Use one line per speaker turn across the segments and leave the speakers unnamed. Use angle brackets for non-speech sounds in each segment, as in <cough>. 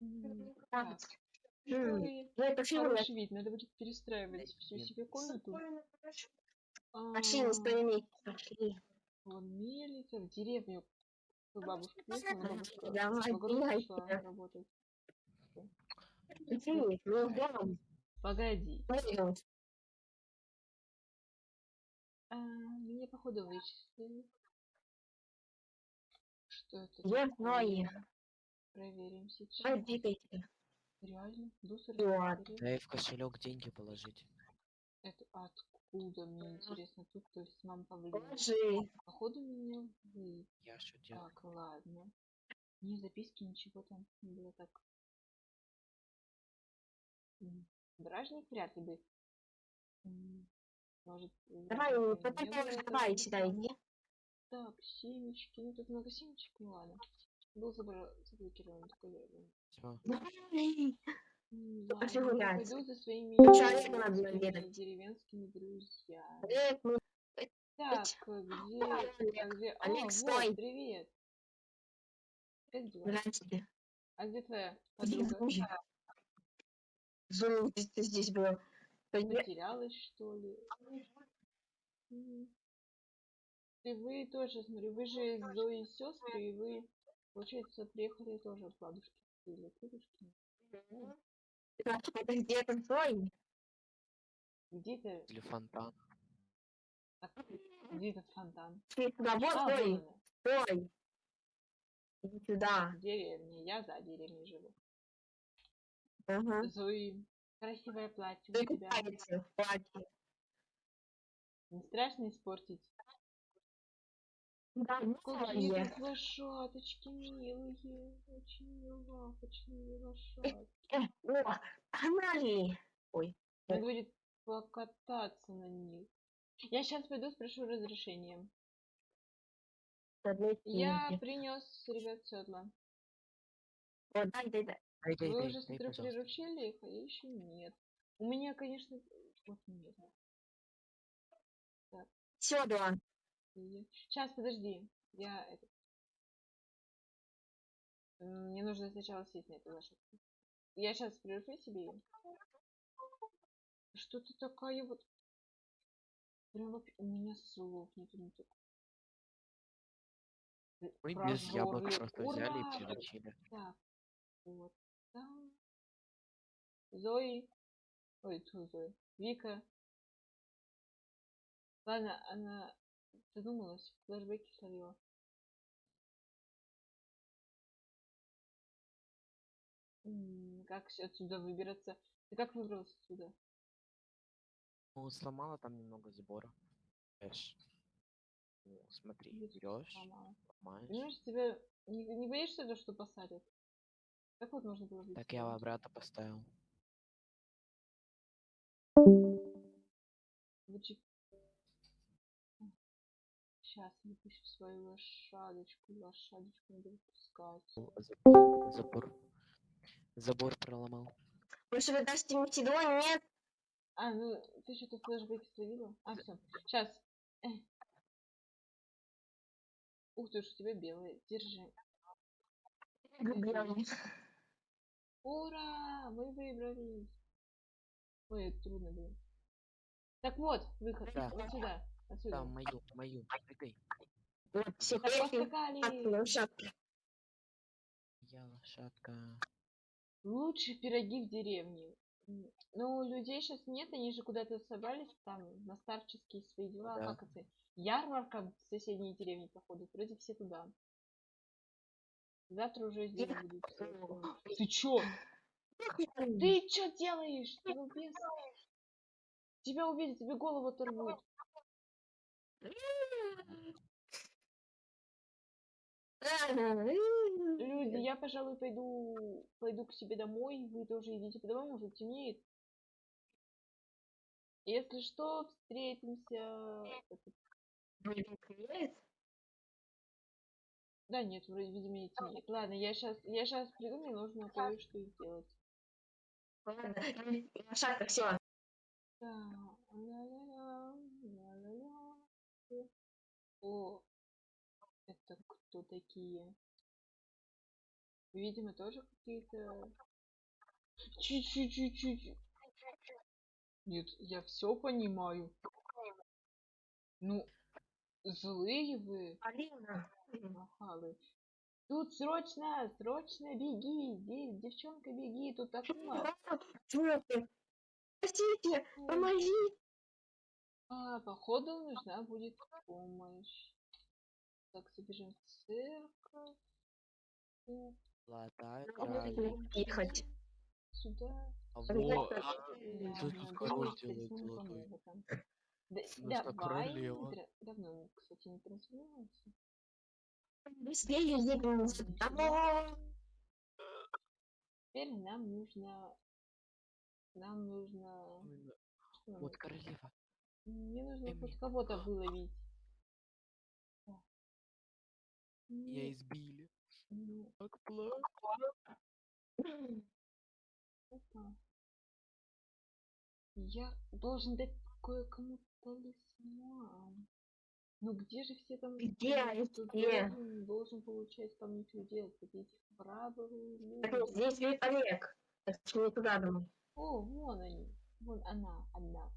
Ой,
Ну, это фигура.
хороший вид, надо будет перестраивать всю себе комнату.
Пошли, не
А,
стоим. Пошли.
Вон мельница, в деревню бабушка
сюда.
работать.
Иди, мы идем.
Погоди, а, меня походу вычислили. Что это
Я знаю.
Проверим сейчас.
Давай, двигайся.
Реально? Дусер?
Дай в кошелек деньги положить.
Это откуда, мне интересно, тут то есть мама повлияла.
Положи.
Походу меня вы.
Я шутил.
Так, ладно. Ни записки, ничего там не было так. Бражник вряд ли бы. Может,
Давай, потом давай сюда иди.
Так, семечки. Ну тут много семечек, ну ладно. Был заблокирован м, <laughs>
Пошли гулять.
Пойду за своими деревенскими друзьями.
Привет, мы-
Так, э, где,
Олег,
где?
Олег,
вот,
стой.
привет. Как дела? А где твоя подруга?
Зуя, ты, ты здесь был. Пойди-
Потерялась, что ли? И вы тоже, смотрю, вы же Зоей сестры, и вы, получается, приехали тоже от бабушки или.
Так, Это где это Зоя?
Где-то,
Или фонтан.
где этот фонтан?
Ты сюда, вот
А, она,
Стой. Иди сюда.
деревня, я за деревней живу.
Ага.
Зои, красивое платье
Ты
у тебя.
платье.
Не страшно испортить?
Да, ну,
Какие тут лошадочки милые, очень милахочные лошадки.
Э, О, погнали. Ой.
Надо будет покататься на них. Я сейчас пойду спрошу разрешение. Я принес ребят седла.
О, дай, дай, дай.
Дай, дай,
Вы
дай,
уже,
дай,
смотрю, приручили их, а я еще нет. У меня, конечно, вот нет. Сейчас, подожди. Я это... Мне нужно сначала сесть на эту лошадку. Я сейчас приручу себе ее. Что ты такая вот... Прям вообще... У меня слов нету. нету. Э,
Мы без яблок просто взяли
Ура!
и приручили.
Так, вот там. Зои. Ой, тьфу, Зои. Вика. Ладно, она задумалась, флешбеки словила. М, Как с- отсюда выбираться? Ты как выбрался отсюда?
Ну, сломала там немного сбора. Эш. О, смотри, берешь,
сломала?
ломаешь.
Понимаешь, тебя не, не боишься то, что посадят? Как вот можно было?
Так я обратно поставил.
Сейчас выпущу свою лошадочку. Лошадочку надо выпускать.
Забор. Забор проломал.
Может, вы дашь ему седло? Нет.
А, ну ты что-то флешбеки словила? А, все. Сейчас. Ух ты ж, у тебя белые. Держи.
Белый.
Ура! Мы выбрались. Ой, это трудно было. Так вот, выход.
Да.
Вот сюда. Отсюда.
Там мою, мою. Прыгай.
Вот, все лошадка.
Я лошадка.
Лучшие пироги в деревне. Ну, людей сейчас нет, они же куда-то собрались там на старческие свои дела.
Да.
Как это? Ярмарка в соседней деревне, походу. Вроде все туда. Завтра уже здесь будут. все. Ты чё? Ты чё делаешь? Ты убийц? Тебя увидят, тебе голову оторвут. Люди, <laughs> я, пожалуй, пойду пойду к себе домой. Вы тоже идите по домам, уже темнеет. Если что, встретимся. Да нет, вроде, видимо, не темнеет. Ладно, я сейчас я сейчас приду, мне нужно кое-что сделать.
Лошадка, все.
Так, О, это кто такие? Видимо, тоже какие-то... Чуть-чуть-чуть-чуть. Нет, я все понимаю. Ну, злые вы,
Алина.
нахалы. Тут срочно, срочно беги, де- девчонка, беги, тут окно.
Чё ты?
А, походу нужна будет помощь. Так, собежим в церковь. Э,
Надо
королева.
Ехать.
Сюда.
А вот, Что тут король делает золотой?
Да- давай,
королева?
давно, кстати, не трансформировался.
Быстрее едем. Домой.
Теперь нам нужно... Нам нужно...
Вот королева.
Мне нужно хоть кого-то выловить. Так.
Я избили.
ну,
Как плохо.
опа. Я должен дать кое-кому талисман. Ну где же все там?
Где
остальные?
они
Тут
все?
должен, должен получать камни чудес. Вот эти храбрые
Так,
люди.
Здесь ведь Олег. Так что не туда домой.
О, вон они. Вон она, одна.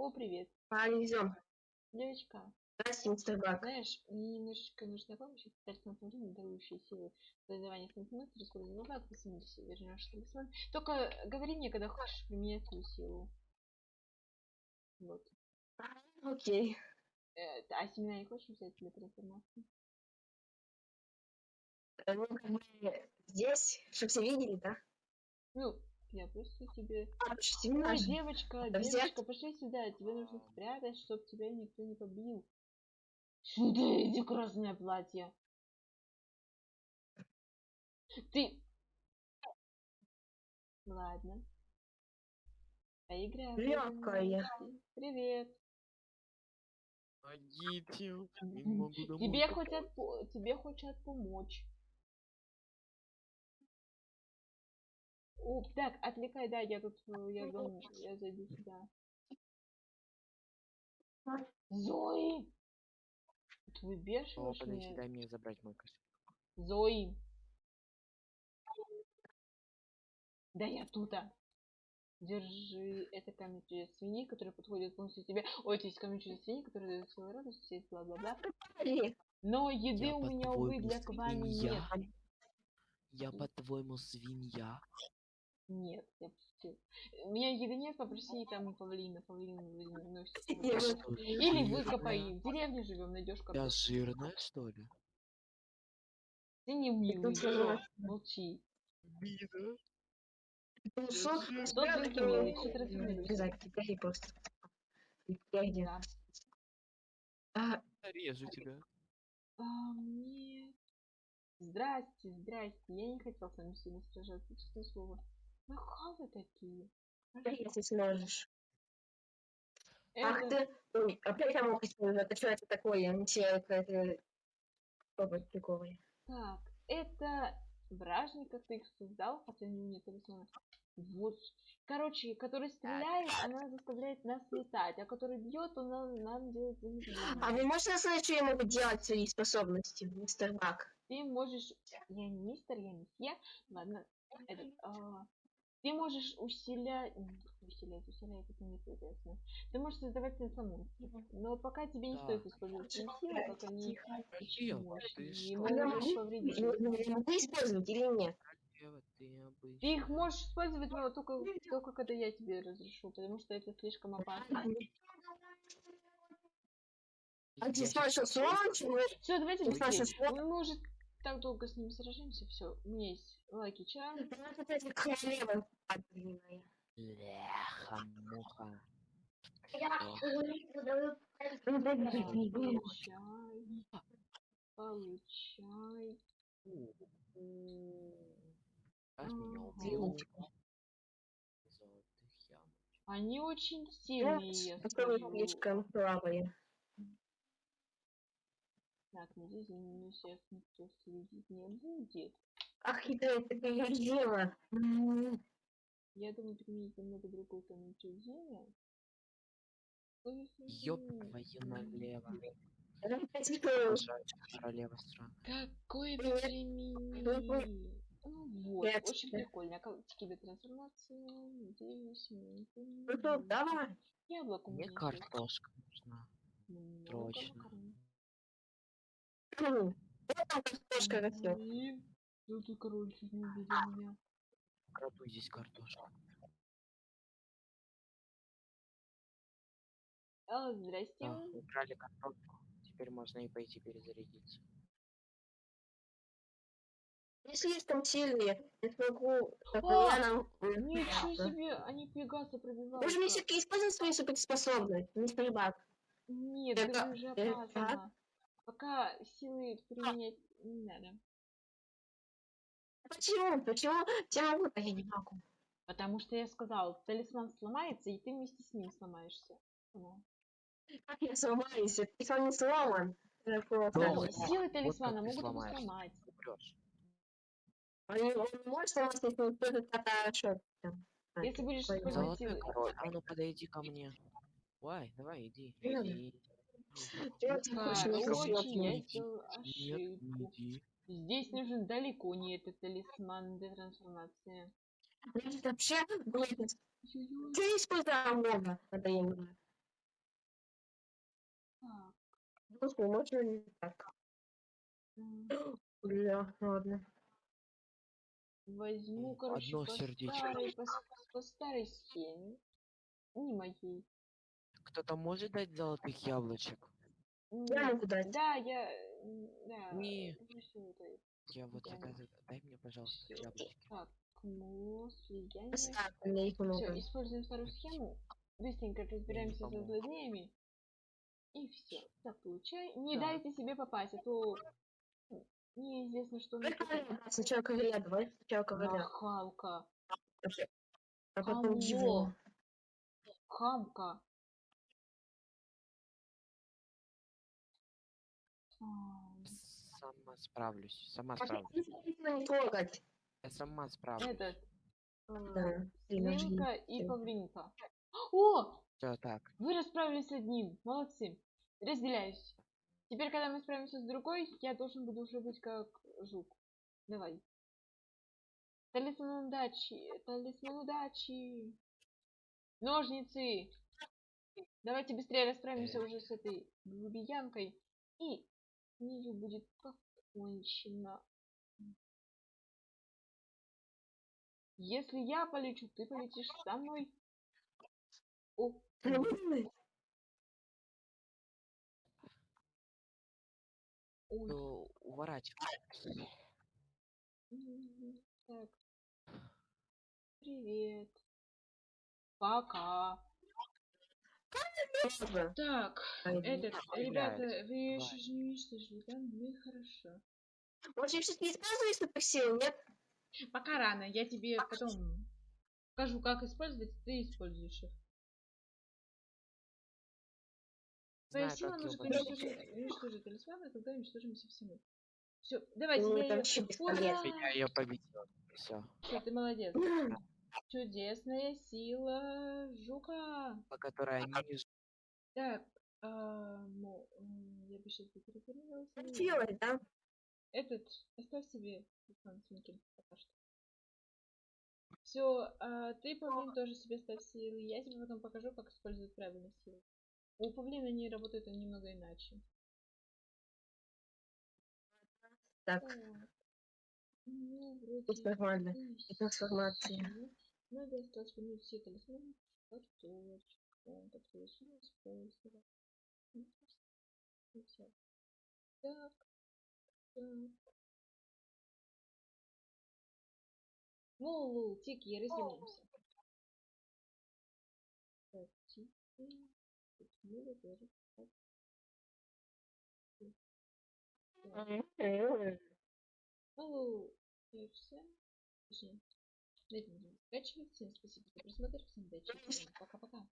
О, привет,
Повезем.
девочка.
Здравствуйте, мистер Бак.
Знаешь, мне немножечко нужна помощь от специального направления, дарующие силы создавания сантиметров, расхода назад, 80, вернешь талисман. Только говори мне, когда хочешь применять свою силу. Вот.
Окей.
Э, а семена не хочешь взять для трансформации?
Э, Ну, как бы здесь, чтобы все видели, да?
Ну, я просто тебе...
А, семена
Ой,
же.
девочка,
Да взять?
девочка, пошли сюда, тебе нужно спрятать, чтобы тебя никто не побил. Сюда иди, красное платье. Ты... Ладно. Поиграем.
Лёгкая.
Привет.
Помогите.
Тебе хотят, тебе хотят помочь. О, так, отвлекай, да, я тут, э, я, дом, я зайду сюда. Зои! Ты
О,
выбешиваешь
подожди,
меня?
дай мне забрать мой костюм.
Зои! Да я тут. Держи, это камень чудес свиньи, который подходит полностью тебе. Ой, есть камень чудес свиньи, который дает свою радость, все бла-бла-бла. Но еды
Я
у меня, увы, для квами нет.
свинья? Я по-твоему свинья?
Нет, я пустил. У меня еды нет, попроси там павлина, павлин выносит.
Я
Я
вот-
что,
Или выкопай. В деревне живем, найдешь
Я
картошку.
жирная, что ли?
Ты не милый, молчи.
Обида.
ну,
жирная.
Кто ты милый? Что ты
теперь просто. Я?
Да.
А,
Режу тебя.
А, нет. Здрасте, здрасте. Я не хотел с вами сильно сражаться, честное слово. Нахалы такие.
если сможешь. Ах
Это...
ты, ой, опять я мог использовать. Это что это такое? Ничего, какая-то... Опа, прикольная.
Так, это вражник, как ты их создал, хотя у нет талисмана. Вот. Короче, который стреляет, она заставляет нас летать, а который бьет, он нам, нам делает
А
замедление.
вы можете сказать, что я могу делать свои способности, мистер Бак?
Ты можешь... Я не мистер, я месье. Ладно. Этот, а, Ты можешь усилять... Усилять, усилять, это не интересно. Ты можешь создавать монстров. Но пока тебе не
Да.
стоит использовать силы, они
Какие
очень
ты что?
А
можешь
могу,
повредить.
я могу использовать или нет?
Ева, ты
их можешь использовать, но только, только когда я тебе разрешу, потому что это слишком опасно.
А
Я
ты спрашивал срочно?
Все, давайте быстрее. Мы, мы уже так долго с ними сражаемся. Все, у меня есть лаки чан.
Это опять королева. Ну, дай
Так,
мне книгу.
Получай. Получай. Они очень
Ну,
сильные, я
Которые
скажу.
слишком слабые.
Так, надеюсь, за мной сейчас никто следить не будет.
Ах, это такое дело.
Я думаю, применить немного другой камень чудения. Ой,
Ёб твою налево. Королева стран.
Какой племени. Ну вот,
Привет
очень прикольно. Колотики до трансформации. Надеюсь,
Ну что, давай.
Яблоко
Мне картошка нужна.
Много
срочно.
макарон.
Вот там картошка растет.
Тут и король чуть не увидел меня.
Краду здесь картошка.
А, здрасте.
Да, украли картошку. Теперь можно и пойти перезарядиться.
Не слишком сильные. Я смогу
О!
постоянно...
Ничего себе, они пегаса пробивают.
Можно все-таки использовать свои суперспособности, мистер Бак.
Нет,
Это-
это уже
это
опасно. Пока силы применять не надо.
Почему? Почему? Я могу, а я не могу.
Потому что я сказал, талисман сломается, и ты вместе с ним сломаешься. Ну.
Как я сломаюсь? Талисман не сломан.
Вот
силы талисмана
ты
могут его сломать.
Он не он не может сломаться, если он кто-то там. А,
Если будешь
Золотой
силы.
король. А ну подойди ко мне. Давай, давай, иди. Иди.
Хочешь,
очень я сделал ошибку. Здесь нужен далеко не этот талисман для трансформации.
Значит, вообще.
Ой-ой-ой.
Ты использовал много надоело.
Так,
Господи, можно не так. <gasps> Бля, ладно.
Возьму, короче,
одно
по
сердечко.
старой, по, по старой схеме. Не моей.
Кто-то может дать золотых яблочек?
Я могу дать.
Да, я... Да,
Не. Я вот
Да.
это, дай мне, пожалуйста,
Всё.
яблочки.
Так,
у меня их
Все, используем старую схему. Быстренько разбираемся со злодеями. И все. Так, получай. Не
Да.
дайте себе попасть, а то неизвестно, что
да, Сначала короля, давай сначала короля.
Нахалка.
А потом его.
Хамка.
Сама справлюсь. Сама справлюсь. Я сама справлюсь.
Этот. а,
Да.
Свинка и павлинка. О!
Все так.
Вы расправились с одним. Молодцы. Разделяюсь. Теперь, когда мы справимся с другой, я должен буду уже быть как жук. Давай. Талисман удачи. Талисман удачи. Ножницы. Давайте быстрее расправимся уже с этой грубиянкой. И с нею будет покончено. Если я полечу, ты полетишь со мной. О, ой.
То уворачивай.
Так. Привет. Пока.
Можно.
Так, этот, ребята, вы еще же не уничтожили, да? Ну и хорошо.
Может, я все-таки использую суперсилу, нет?
Пока рано, я тебе потом покажу, как использовать, ты используешь их. Твоя сила может уничтожить, уничтожить талисманы, когда уничтожимся все мы. Все, давайте
Ну,
я
вообще бесполезно.
Я ее победил. Все.
Всё, ты молодец. Чудесная сила жука.
По которой они не
Так, а, ну, я бы сейчас ну,
Делать, да?
Этот, оставь себе Свинкин пока что. Все, ты, Павлин, тоже себе ставь силы. Я тебе потом покажу, как использовать правильно силы. У Павлина они работают немного иначе.
Так.
Ну, вроде
тут нормально.
и
И
Надо осталось вернуть все талисманы. Картошку, которую я использовала. Так. Так. Ну, Лул, тики, разделимся. Так, тики. На этом будем заканчивать. Всем спасибо за просмотр. Всем удачи. Пока-пока.